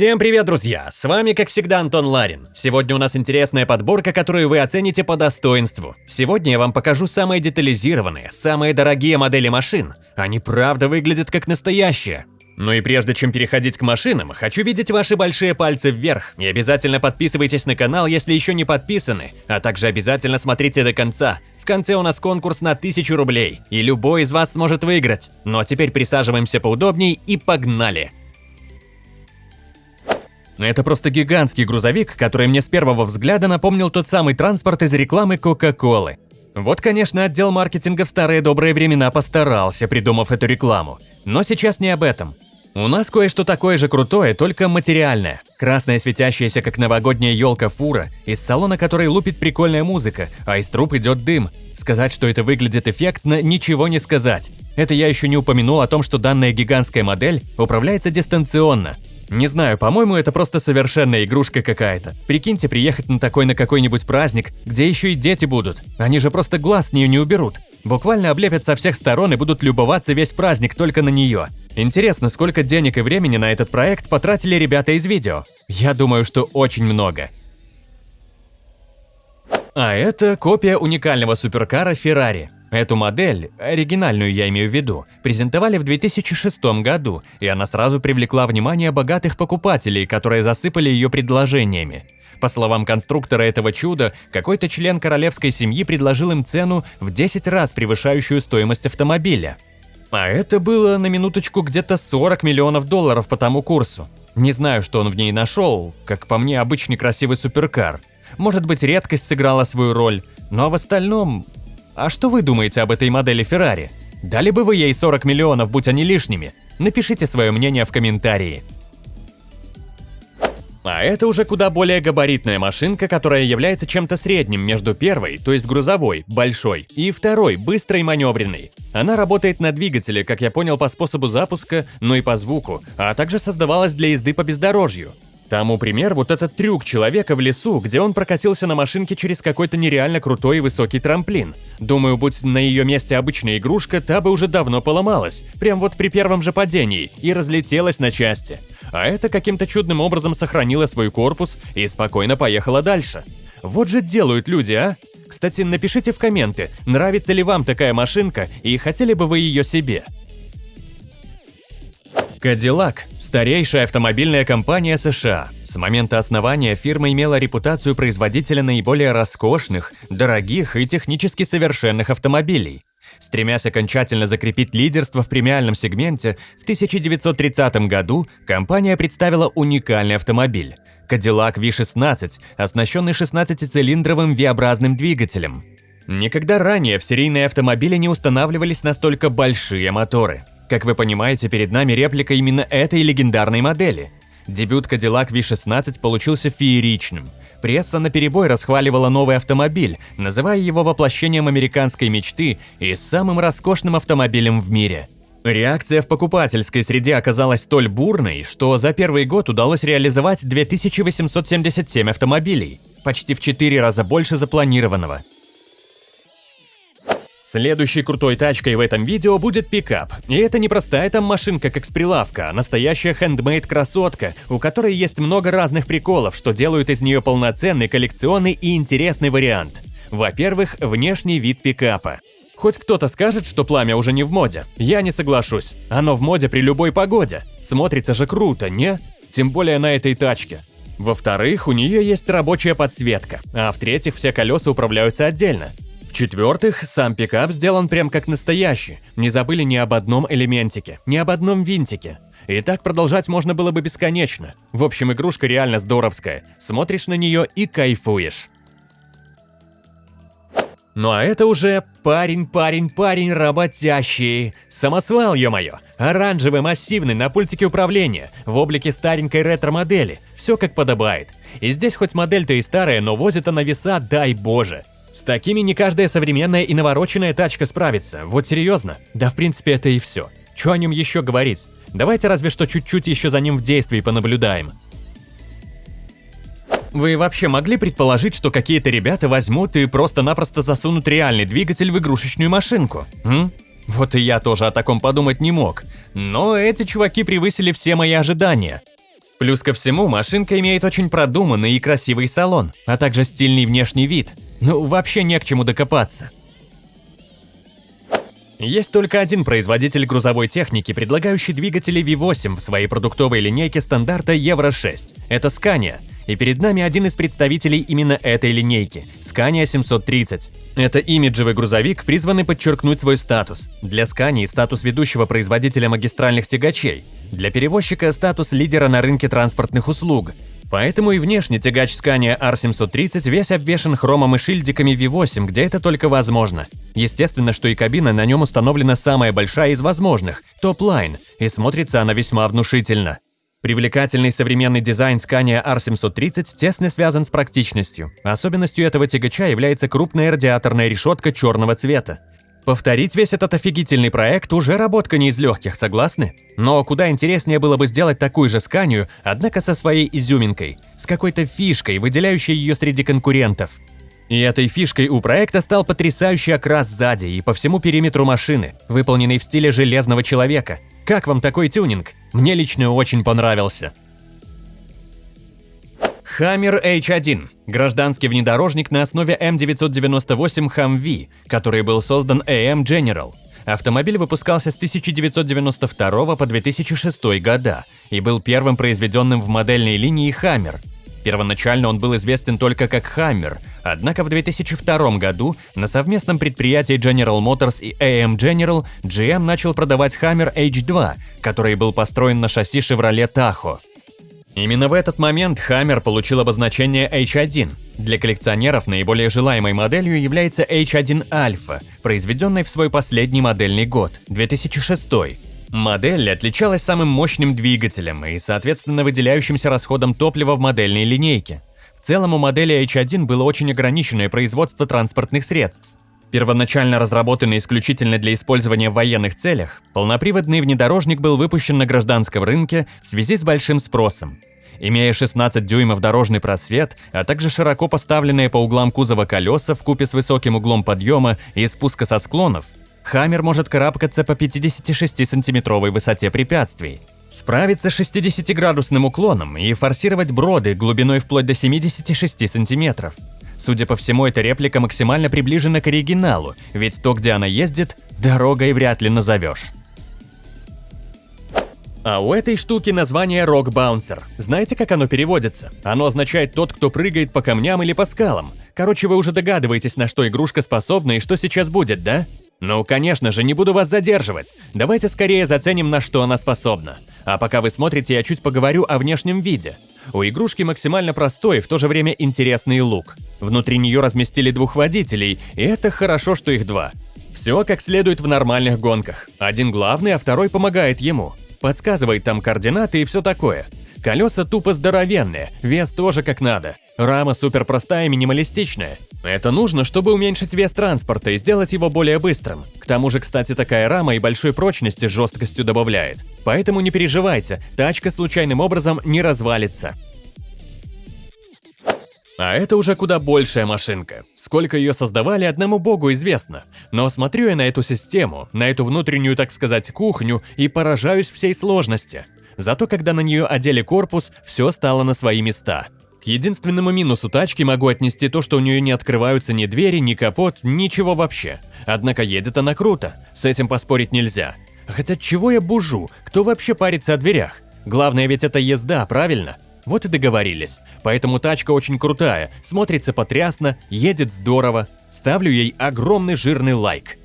Всем привет, друзья! С вами, как всегда, Антон Ларин. Сегодня у нас интересная подборка, которую вы оцените по достоинству. Сегодня я вам покажу самые детализированные, самые дорогие модели машин. Они правда выглядят как настоящие. Ну и прежде чем переходить к машинам, хочу видеть ваши большие пальцы вверх. И обязательно подписывайтесь на канал, если еще не подписаны, а также обязательно смотрите до конца. В конце у нас конкурс на 1000 рублей, и любой из вас сможет выиграть. Ну а теперь присаживаемся поудобней и погнали! Это просто гигантский грузовик, который мне с первого взгляда напомнил тот самый транспорт из рекламы Кока-Колы. Вот, конечно, отдел маркетинга в старые добрые времена постарался, придумав эту рекламу. Но сейчас не об этом. У нас кое-что такое же крутое, только материальное. Красная светящаяся, как новогодняя елка фура, из салона которой лупит прикольная музыка, а из труб идет дым. Сказать, что это выглядит эффектно, ничего не сказать. Это я еще не упомянул о том, что данная гигантская модель управляется дистанционно. Не знаю, по-моему, это просто совершенная игрушка какая-то. Прикиньте приехать на такой на какой-нибудь праздник, где еще и дети будут. Они же просто глаз с нее не уберут. Буквально облепят со всех сторон и будут любоваться весь праздник только на нее. Интересно, сколько денег и времени на этот проект потратили ребята из видео? Я думаю, что очень много. А это копия уникального суперкара Ferrari. Эту модель, оригинальную я имею в виду, презентовали в 2006 году, и она сразу привлекла внимание богатых покупателей, которые засыпали ее предложениями. По словам конструктора этого чуда, какой-то член королевской семьи предложил им цену в 10 раз превышающую стоимость автомобиля. А это было на минуточку где-то 40 миллионов долларов по тому курсу. Не знаю, что он в ней нашел, как по мне обычный красивый суперкар. Может быть редкость сыграла свою роль, но в остальном... А что вы думаете об этой модели Феррари? Дали бы вы ей 40 миллионов, будь они лишними? Напишите свое мнение в комментарии. А это уже куда более габаритная машинка, которая является чем-то средним между первой, то есть грузовой, большой, и второй, быстрой маневренной. Она работает на двигателе, как я понял, по способу запуска, но и по звуку, а также создавалась для езды по бездорожью. Тому пример вот этот трюк человека в лесу, где он прокатился на машинке через какой-то нереально крутой и высокий трамплин. Думаю, будь на ее месте обычная игрушка, та бы уже давно поломалась, прям вот при первом же падении, и разлетелась на части. А это каким-то чудным образом сохранила свой корпус и спокойно поехала дальше. Вот же делают люди, а? Кстати, напишите в комменты, нравится ли вам такая машинка и хотели бы вы ее себе. Cadillac – старейшая автомобильная компания США. С момента основания фирма имела репутацию производителя наиболее роскошных, дорогих и технически совершенных автомобилей. Стремясь окончательно закрепить лидерство в премиальном сегменте, в 1930 году компания представила уникальный автомобиль – Cadillac V16, оснащенный 16-цилиндровым V-образным двигателем. Никогда ранее в серийные автомобили не устанавливались настолько большие моторы – как вы понимаете, перед нами реплика именно этой легендарной модели. Дебют Cadillac V16 получился фееричным. Пресса наперебой расхваливала новый автомобиль, называя его воплощением американской мечты и самым роскошным автомобилем в мире. Реакция в покупательской среде оказалась столь бурной, что за первый год удалось реализовать 2877 автомобилей, почти в 4 раза больше запланированного. Следующей крутой тачкой в этом видео будет пикап. И это не простая там машинка, как с прилавка, а настоящая хендмейд красотка, у которой есть много разных приколов, что делают из нее полноценный, коллекционный и интересный вариант. Во-первых, внешний вид пикапа. Хоть кто-то скажет, что пламя уже не в моде. Я не соглашусь. Оно в моде при любой погоде. Смотрится же круто, не? Тем более на этой тачке. Во-вторых, у нее есть рабочая подсветка, а в-третьих, все колеса управляются отдельно. В-четвертых, сам пикап сделан прям как настоящий. Не забыли ни об одном элементике, ни об одном винтике. И так продолжать можно было бы бесконечно. В общем, игрушка реально здоровская. Смотришь на нее и кайфуешь. Ну а это уже парень, парень, парень работящий. Самосвал, ё-моё. Оранжевый, массивный, на пультике управления, в облике старенькой ретро-модели. Все как подобает. И здесь хоть модель-то и старая, но возит она веса, дай боже. С такими не каждая современная и навороченная тачка справится, вот серьезно. Да в принципе это и все. Че о нем еще говорить? Давайте разве что чуть-чуть еще за ним в действии понаблюдаем. Вы вообще могли предположить, что какие-то ребята возьмут и просто-напросто засунут реальный двигатель в игрушечную машинку? М? Вот и я тоже о таком подумать не мог. Но эти чуваки превысили все мои ожидания. Плюс ко всему, машинка имеет очень продуманный и красивый салон, а также стильный внешний вид. Ну, вообще не к чему докопаться. Есть только один производитель грузовой техники, предлагающий двигатели V8 в своей продуктовой линейке стандарта Евро-6. Это Scania. И перед нами один из представителей именно этой линейки – Scania 730. Это имиджевый грузовик, призванный подчеркнуть свой статус. Для Scania – статус ведущего производителя магистральных тягачей. Для перевозчика – статус лидера на рынке транспортных услуг. Поэтому и внешне тягач Scania R730 весь обвешен хромом и шильдиками V8, где это только возможно. Естественно, что и кабина на нем установлена самая большая из возможных – Topline, и смотрится она весьма внушительно. Привлекательный современный дизайн Scania R730 тесно связан с практичностью. Особенностью этого тягача является крупная радиаторная решетка черного цвета. Повторить весь этот офигительный проект уже работка не из легких, согласны? Но куда интереснее было бы сделать такую же сканию, однако со своей изюминкой, с какой-то фишкой, выделяющей ее среди конкурентов. И этой фишкой у проекта стал потрясающий окрас сзади и по всему периметру машины, выполненный в стиле Железного Человека. Как вам такой тюнинг? Мне лично очень понравился. Hammer H1 – гражданский внедорожник на основе М998 Humvee, который был создан AM General. Автомобиль выпускался с 1992 по 2006 года и был первым произведенным в модельной линии Hammer. Первоначально он был известен только как Hammer, однако в 2002 году на совместном предприятии General Motors и AM General GM начал продавать Hammer H2, который был построен на шасси Chevrolet Tahoe. Именно в этот момент Hammer получил обозначение H1. Для коллекционеров наиболее желаемой моделью является H1 Alpha, произведенной в свой последний модельный год – 2006. Модель отличалась самым мощным двигателем и, соответственно, выделяющимся расходом топлива в модельной линейке. В целом у модели H1 было очень ограниченное производство транспортных средств. Первоначально разработанный исключительно для использования в военных целях, полноприводный внедорожник был выпущен на гражданском рынке в связи с большим спросом. Имея 16 дюймов дорожный просвет, а также широко поставленные по углам кузова колеса в купе с высоким углом подъема и спуска со склонов, Хаммер может карабкаться по 56-сантиметровой высоте препятствий, справиться с 60-градусным уклоном и форсировать броды глубиной вплоть до 76 сантиметров. Судя по всему, эта реплика максимально приближена к оригиналу, ведь то, где она ездит, дорогой вряд ли назовешь. А у этой штуки название Rock Bouncer. Знаете, как оно переводится? Оно означает «тот, кто прыгает по камням или по скалам». Короче, вы уже догадываетесь, на что игрушка способна и что сейчас будет, да? Ну, конечно же, не буду вас задерживать. Давайте скорее заценим, на что она способна. А пока вы смотрите, я чуть поговорю о внешнем виде. У игрушки максимально простой и в то же время интересный лук. Внутри нее разместили двух водителей, и это хорошо, что их два. Все как следует в нормальных гонках. Один главный, а второй помогает ему. Подсказывает там координаты и все такое. Колеса тупо здоровенные, вес тоже как надо. Рама супер простая и минималистичная. Это нужно, чтобы уменьшить вес транспорта и сделать его более быстрым. К тому же, кстати, такая рама и большой прочности с жесткостью добавляет. Поэтому не переживайте, тачка случайным образом не развалится. А это уже куда большая машинка. Сколько ее создавали, одному богу известно. Но смотрю я на эту систему, на эту внутреннюю, так сказать, кухню и поражаюсь всей сложности. Зато когда на нее одели корпус, все стало на свои места. К единственному минусу тачки могу отнести то, что у нее не открываются ни двери, ни капот, ничего вообще. Однако едет она круто, с этим поспорить нельзя. Хотя чего я бужу, кто вообще парится о дверях? Главное ведь это езда, правильно? Вот и договорились. Поэтому тачка очень крутая, смотрится потрясно, едет здорово. Ставлю ей огромный жирный лайк.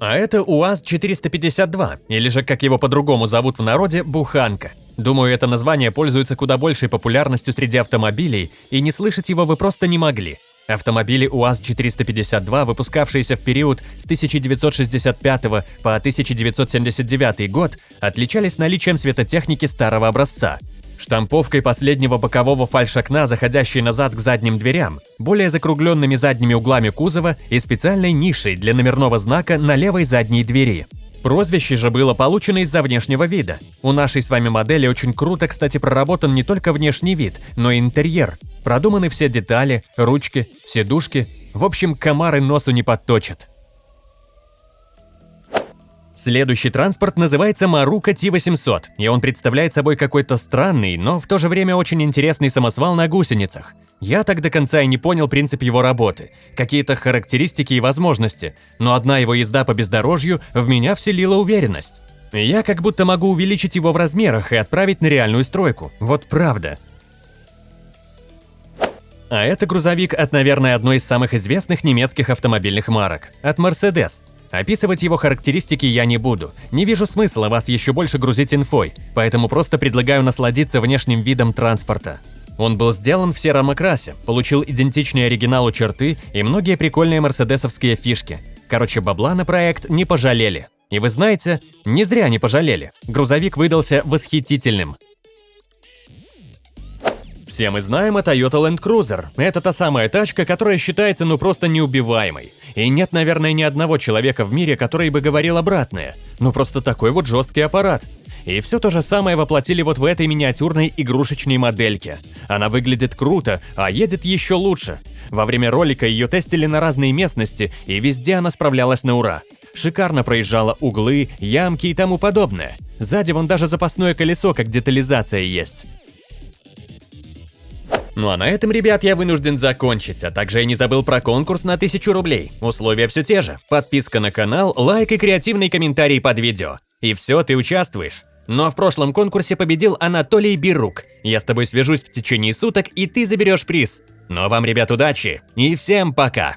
А это УАЗ-452, или же, как его по-другому зовут в народе, Буханка. Думаю, это название пользуется куда большей популярностью среди автомобилей, и не слышать его вы просто не могли. Автомобили УАЗ-452, выпускавшиеся в период с 1965 по 1979 год, отличались наличием светотехники старого образца, штамповкой последнего бокового фальшокна, заходящей назад к задним дверям, более закругленными задними углами кузова и специальной нишей для номерного знака на левой задней двери. Прозвище же было получено из-за внешнего вида. У нашей с вами модели очень круто, кстати, проработан не только внешний вид, но и интерьер. Продуманы все детали, ручки, сидушки. В общем, комары носу не подточат. Следующий транспорт называется Марука T800, и он представляет собой какой-то странный, но в то же время очень интересный самосвал на гусеницах. Я так до конца и не понял принцип его работы, какие-то характеристики и возможности, но одна его езда по бездорожью в меня вселила уверенность. Я как будто могу увеличить его в размерах и отправить на реальную стройку. Вот правда. А это грузовик от, наверное, одной из самых известных немецких автомобильных марок – от Mercedes. Описывать его характеристики я не буду, не вижу смысла вас еще больше грузить инфой, поэтому просто предлагаю насладиться внешним видом транспорта. Он был сделан в сером окрасе, получил идентичные оригиналу черты и многие прикольные мерседесовские фишки. Короче, бабла на проект не пожалели. И вы знаете, не зря не пожалели. Грузовик выдался восхитительным. Все мы знаем о Toyota Land Cruiser. Это та самая тачка, которая считается ну просто неубиваемой. И нет, наверное, ни одного человека в мире, который бы говорил обратное. Ну просто такой вот жесткий аппарат. И все то же самое воплотили вот в этой миниатюрной игрушечной модельке. Она выглядит круто, а едет еще лучше. Во время ролика ее тестили на разные местности, и везде она справлялась на ура. Шикарно проезжала углы, ямки и тому подобное. Сзади вон даже запасное колесо, как детализация есть. Ну а на этом, ребят, я вынужден закончить, а также я не забыл про конкурс на 1000 рублей. Условия все те же. Подписка на канал, лайк и креативный комментарий под видео. И все, ты участвуешь. Но в прошлом конкурсе победил Анатолий Бирук. Я с тобой свяжусь в течение суток, и ты заберешь приз. Ну а вам, ребят, удачи и всем пока!